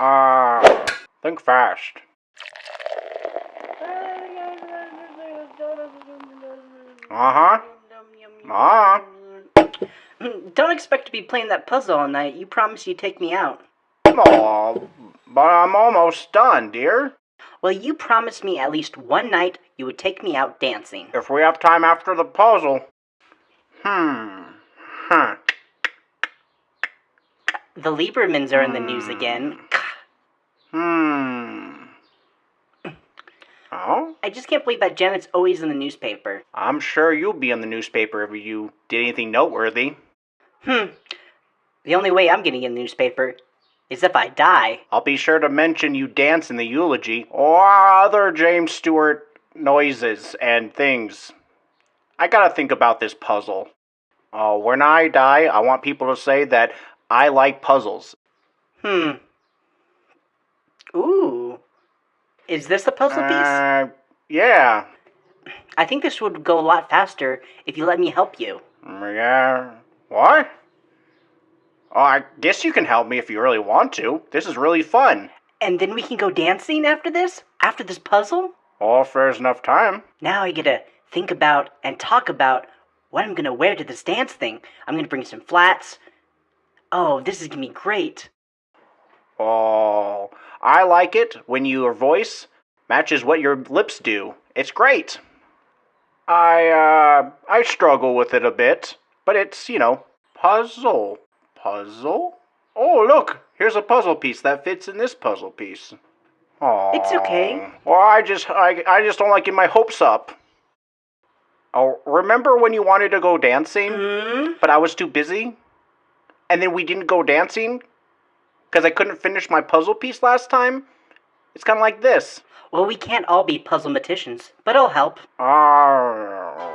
Uh, think fast. Uh-huh. Uh-huh. Don't expect to be playing that puzzle all night. You promised you'd take me out. Aw, but I'm almost done, dear. Well, you promised me at least one night you would take me out dancing. If we have time after the puzzle. Hmm. Huh. The Liebermans are in the news again. Hmm. Oh? I just can't believe that Janet's always in the newspaper. I'm sure you'll be in the newspaper if you did anything noteworthy. Hmm. The only way I'm getting in the newspaper is if I die. I'll be sure to mention you dance in the eulogy or other James Stewart noises and things. I gotta think about this puzzle. Oh, when I die, I want people to say that I like puzzles. Hmm. Ooh. Is this the puzzle piece? Uh, yeah. I think this would go a lot faster if you let me help you. Yeah. What? Oh, I guess you can help me if you really want to. This is really fun. And then we can go dancing after this? After this puzzle? Oh, if there's enough time. Now I get to think about and talk about what I'm gonna wear to this dance thing. I'm gonna bring some flats. Oh, this is gonna be great. Oh, I like it when your voice matches what your lips do. It's great. I, uh, I struggle with it a bit, but it's, you know, puzzle. Puzzle? Oh, look, here's a puzzle piece that fits in this puzzle piece. Oh. It's okay. Well, I just, I, I just don't like getting my hopes up. Oh, remember when you wanted to go dancing, Hmm? but I was too busy? And then we didn't go dancing? Because I couldn't finish my puzzle piece last time? It's kind of like this. Well, we can't all be puzzlematicians, but I'll help. Ah.